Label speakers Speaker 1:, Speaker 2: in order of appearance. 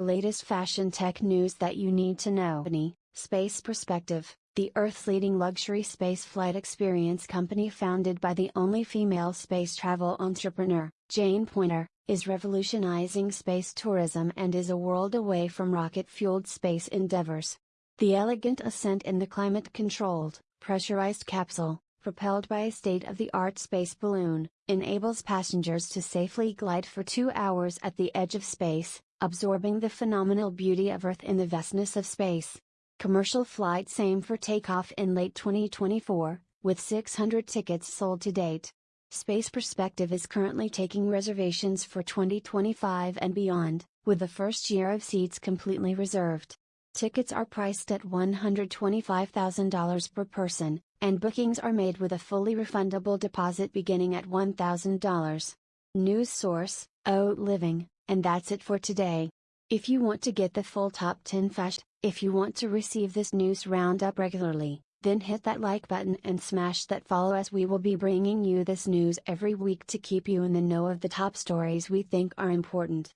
Speaker 1: Latest fashion tech news that you need to know. Space Perspective, the Earth's leading luxury space flight experience company founded by the only female space travel entrepreneur, Jane Poynter, is revolutionizing space tourism and is a world away from rocket fueled space endeavors. The elegant ascent in the climate controlled, pressurized capsule, propelled by a state of the art space balloon, enables passengers to safely glide for two hours at the edge of space, absorbing the phenomenal beauty of Earth in the vastness of space. Commercial flights aim for takeoff in late 2024, with 600 tickets sold to date. Space Perspective is currently taking reservations for 2025 and beyond, with the first year of seats completely reserved. Tickets are priced at $125,000 per person, and bookings are made with a fully refundable deposit beginning at $1,000. News source, O Living, and that's it for today. If you want to get the full top 10 fast, if you want to receive this news roundup regularly, then hit that like button and smash that follow as we will be bringing you this news every week to keep you in the know of the top stories we think are important.